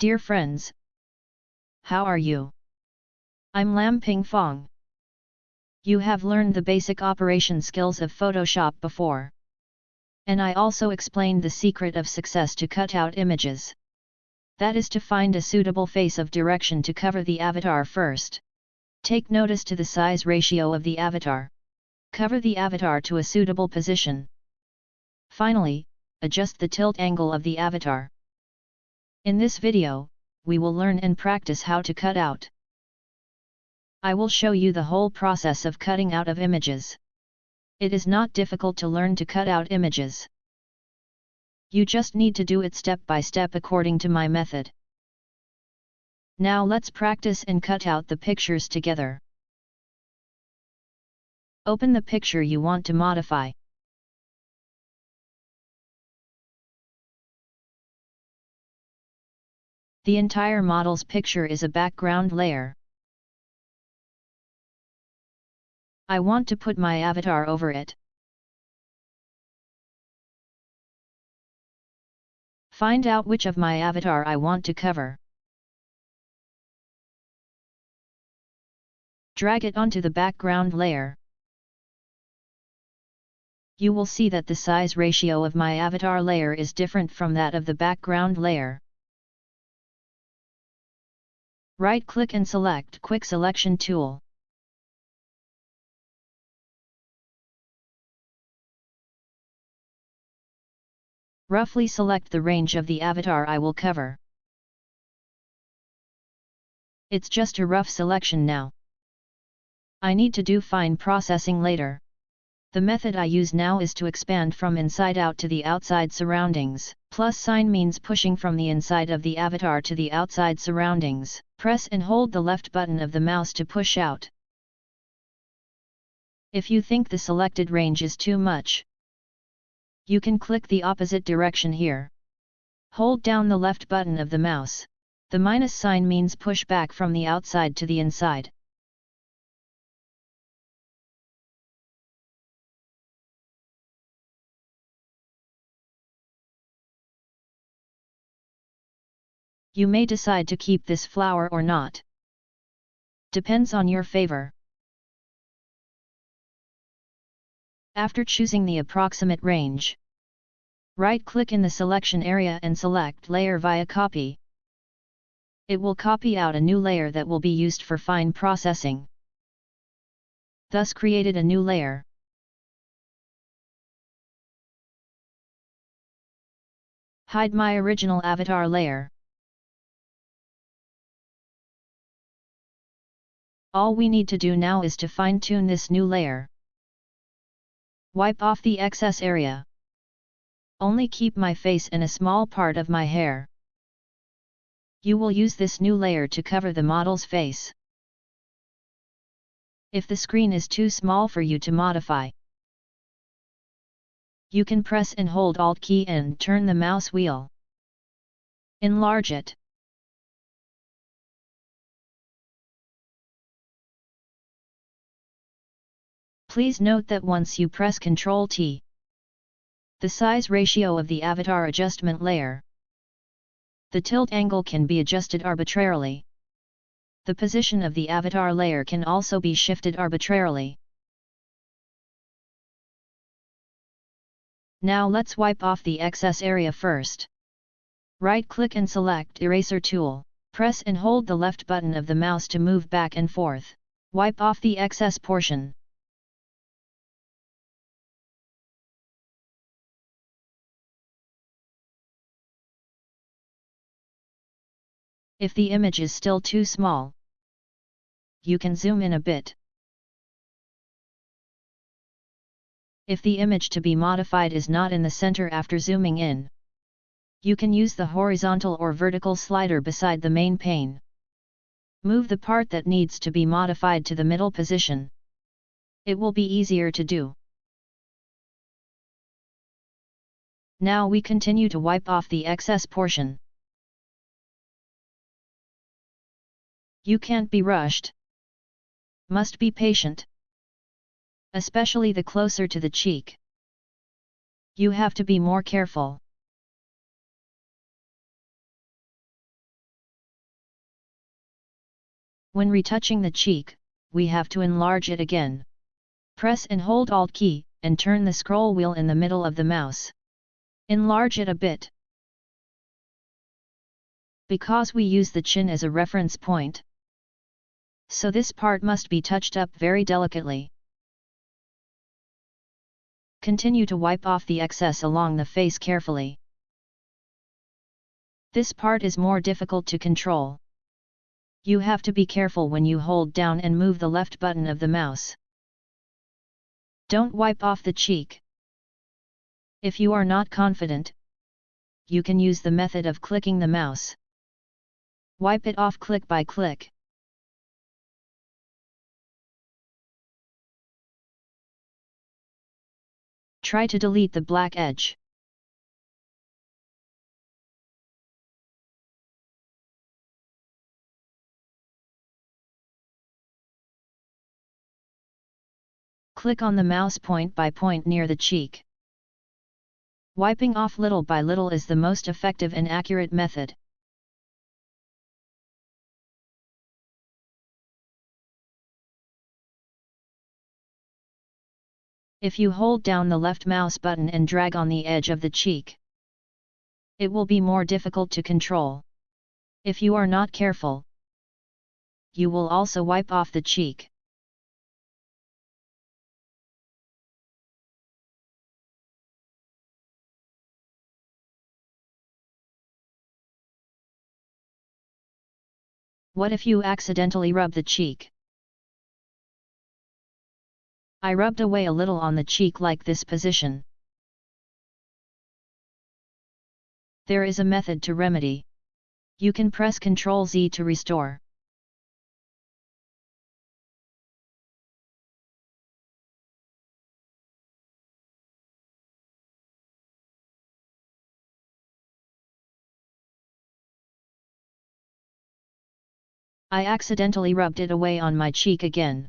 Dear friends, how are you? I'm Lam Ping Fong. You have learned the basic operation skills of Photoshop before. And I also explained the secret of success to cut out images. That is to find a suitable face of direction to cover the avatar first. Take notice to the size ratio of the avatar. Cover the avatar to a suitable position. Finally, adjust the tilt angle of the avatar. In this video, we will learn and practice how to cut out. I will show you the whole process of cutting out of images. It is not difficult to learn to cut out images. You just need to do it step by step according to my method. Now let's practice and cut out the pictures together. Open the picture you want to modify. The entire model's picture is a background layer. I want to put my avatar over it. Find out which of my avatar I want to cover. Drag it onto the background layer. You will see that the size ratio of my avatar layer is different from that of the background layer. Right-click and select Quick Selection tool. Roughly select the range of the avatar I will cover. It's just a rough selection now. I need to do fine processing later. The method I use now is to expand from inside out to the outside surroundings. Plus sign means pushing from the inside of the avatar to the outside surroundings. Press and hold the left button of the mouse to push out. If you think the selected range is too much, you can click the opposite direction here. Hold down the left button of the mouse. The minus sign means push back from the outside to the inside. You may decide to keep this flower or not. Depends on your favor. After choosing the approximate range, right-click in the selection area and select Layer via Copy. It will copy out a new layer that will be used for fine processing. Thus created a new layer. Hide my original avatar layer. All we need to do now is to fine-tune this new layer. Wipe off the excess area. Only keep my face and a small part of my hair. You will use this new layer to cover the model's face. If the screen is too small for you to modify, you can press and hold Alt key and turn the mouse wheel. Enlarge it. Please note that once you press Ctrl T, the size ratio of the avatar adjustment layer, the tilt angle can be adjusted arbitrarily. The position of the avatar layer can also be shifted arbitrarily. Now let's wipe off the excess area first. Right-click and select Eraser tool. Press and hold the left button of the mouse to move back and forth. Wipe off the excess portion. If the image is still too small, you can zoom in a bit. If the image to be modified is not in the center after zooming in, you can use the horizontal or vertical slider beside the main pane. Move the part that needs to be modified to the middle position. It will be easier to do. Now we continue to wipe off the excess portion. You can't be rushed. Must be patient. Especially the closer to the cheek. You have to be more careful. When retouching the cheek, we have to enlarge it again. Press and hold Alt key, and turn the scroll wheel in the middle of the mouse. Enlarge it a bit. Because we use the chin as a reference point, so this part must be touched up very delicately. Continue to wipe off the excess along the face carefully. This part is more difficult to control. You have to be careful when you hold down and move the left button of the mouse. Don't wipe off the cheek. If you are not confident, you can use the method of clicking the mouse. Wipe it off click by click. Try to delete the black edge. Click on the mouse point by point near the cheek. Wiping off little by little is the most effective and accurate method. If you hold down the left mouse button and drag on the edge of the cheek, it will be more difficult to control. If you are not careful, you will also wipe off the cheek. What if you accidentally rub the cheek? I rubbed away a little on the cheek like this position. There is a method to remedy. You can press Ctrl Z to restore. I accidentally rubbed it away on my cheek again.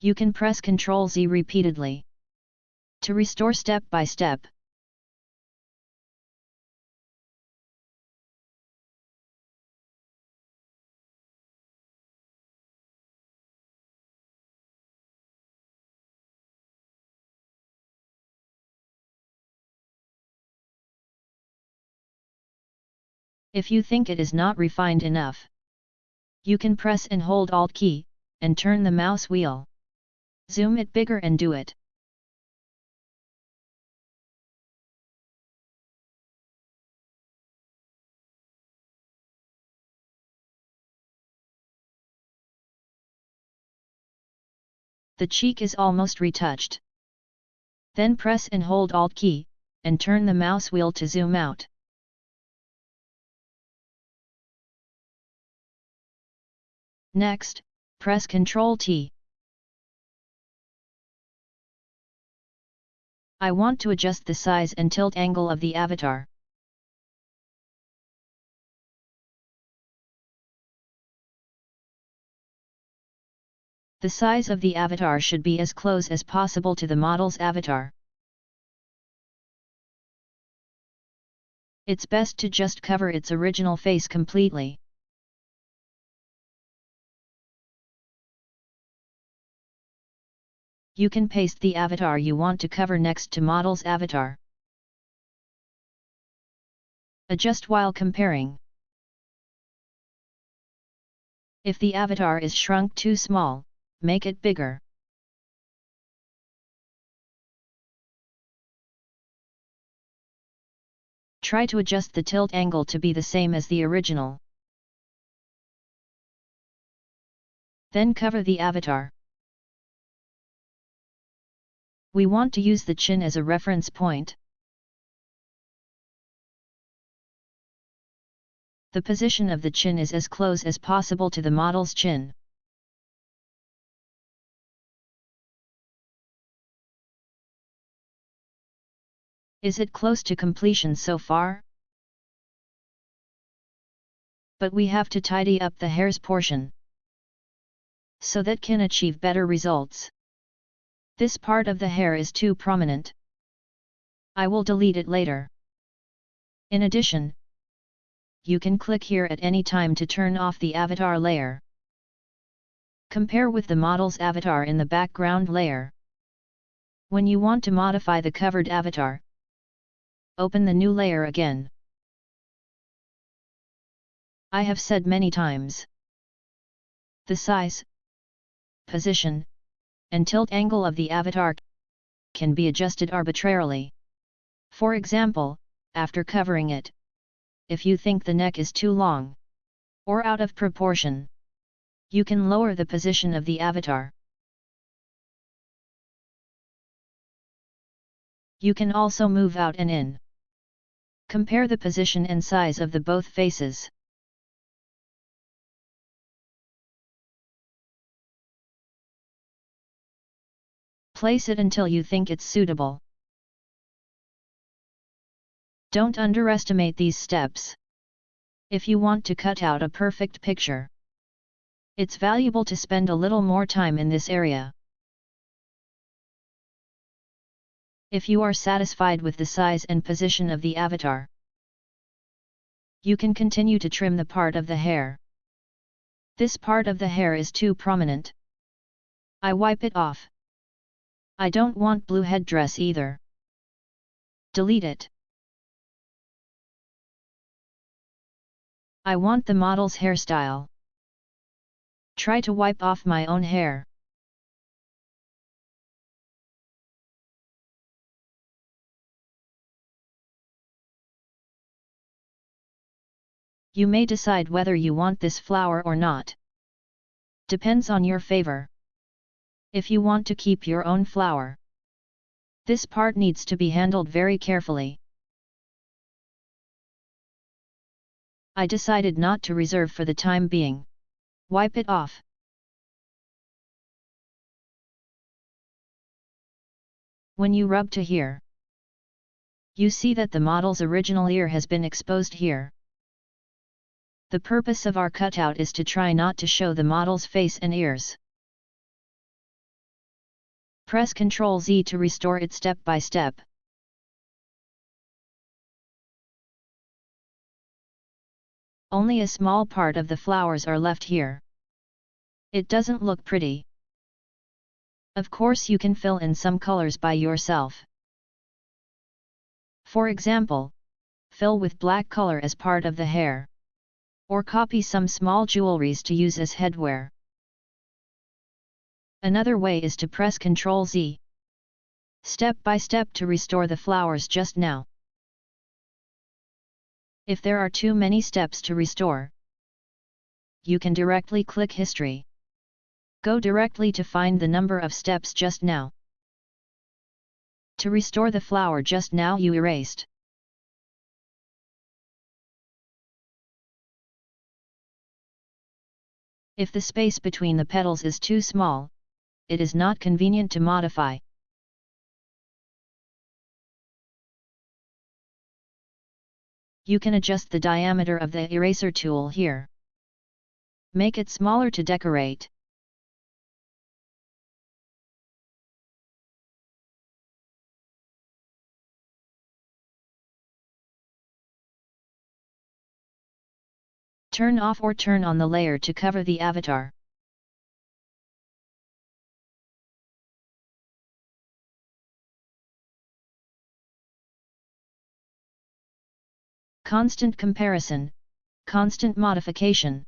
You can press Ctrl Z repeatedly. To restore step by step. If you think it is not refined enough, you can press and hold Alt key, and turn the mouse wheel. Zoom it bigger and do it. The cheek is almost retouched. Then press and hold Alt key, and turn the mouse wheel to zoom out. Next, press Ctrl T. I want to adjust the size and tilt angle of the avatar. The size of the avatar should be as close as possible to the model's avatar. It's best to just cover its original face completely. You can paste the avatar you want to cover next to model's avatar. Adjust while comparing. If the avatar is shrunk too small, make it bigger. Try to adjust the tilt angle to be the same as the original. Then cover the avatar. We want to use the chin as a reference point. The position of the chin is as close as possible to the model's chin. Is it close to completion so far? But we have to tidy up the hair's portion. So that can achieve better results. This part of the hair is too prominent. I will delete it later. In addition, you can click here at any time to turn off the avatar layer. Compare with the model's avatar in the background layer. When you want to modify the covered avatar, open the new layer again. I have said many times. The size, position, and tilt angle of the avatar can be adjusted arbitrarily. For example, after covering it, if you think the neck is too long or out of proportion, you can lower the position of the avatar. You can also move out and in. Compare the position and size of the both faces. Place it until you think it's suitable. Don't underestimate these steps. If you want to cut out a perfect picture, it's valuable to spend a little more time in this area. If you are satisfied with the size and position of the avatar, you can continue to trim the part of the hair. This part of the hair is too prominent. I wipe it off. I don't want blue headdress either. Delete it. I want the model's hairstyle. Try to wipe off my own hair. You may decide whether you want this flower or not. Depends on your favor if you want to keep your own flower. This part needs to be handled very carefully. I decided not to reserve for the time being. Wipe it off. When you rub to here, you see that the model's original ear has been exposed here. The purpose of our cutout is to try not to show the model's face and ears. Press Ctrl Z to restore it step by step. Only a small part of the flowers are left here. It doesn't look pretty. Of course you can fill in some colors by yourself. For example, fill with black color as part of the hair. Or copy some small jewelries to use as headwear. Another way is to press Ctrl Z. Step by step to restore the flowers just now. If there are too many steps to restore, you can directly click History. Go directly to find the number of steps just now. To restore the flower just now you erased. If the space between the petals is too small, it is not convenient to modify. You can adjust the diameter of the eraser tool here. Make it smaller to decorate. Turn off or turn on the layer to cover the avatar. Constant comparison, constant modification.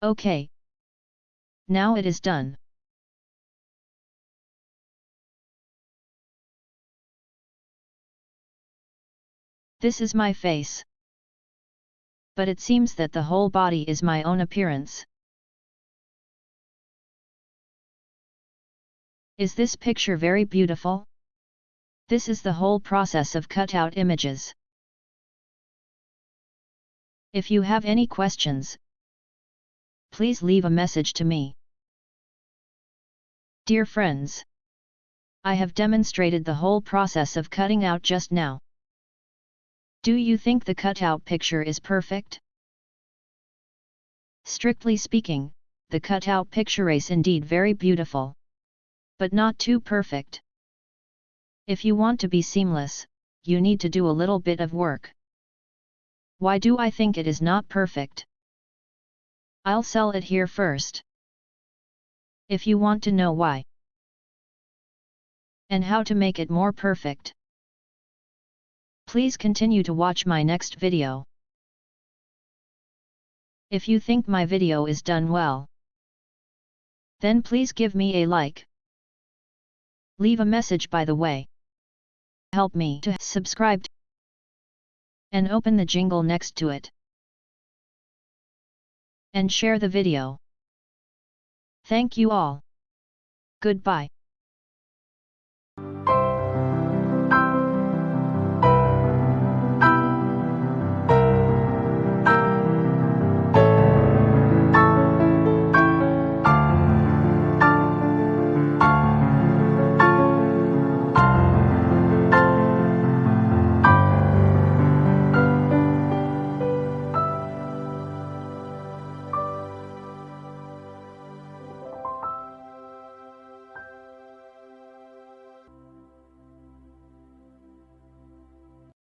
OK. Now it is done. This is my face but it seems that the whole body is my own appearance. Is this picture very beautiful? This is the whole process of cutout images. If you have any questions, please leave a message to me. Dear friends, I have demonstrated the whole process of cutting out just now. Do you think the cutout picture is perfect? Strictly speaking, the cutout picture is indeed very beautiful. But not too perfect. If you want to be seamless, you need to do a little bit of work. Why do I think it is not perfect? I'll sell it here first. If you want to know why and how to make it more perfect. Please continue to watch my next video. If you think my video is done well, then please give me a like. Leave a message by the way. Help me to subscribe and open the jingle next to it. And share the video. Thank you all. Goodbye.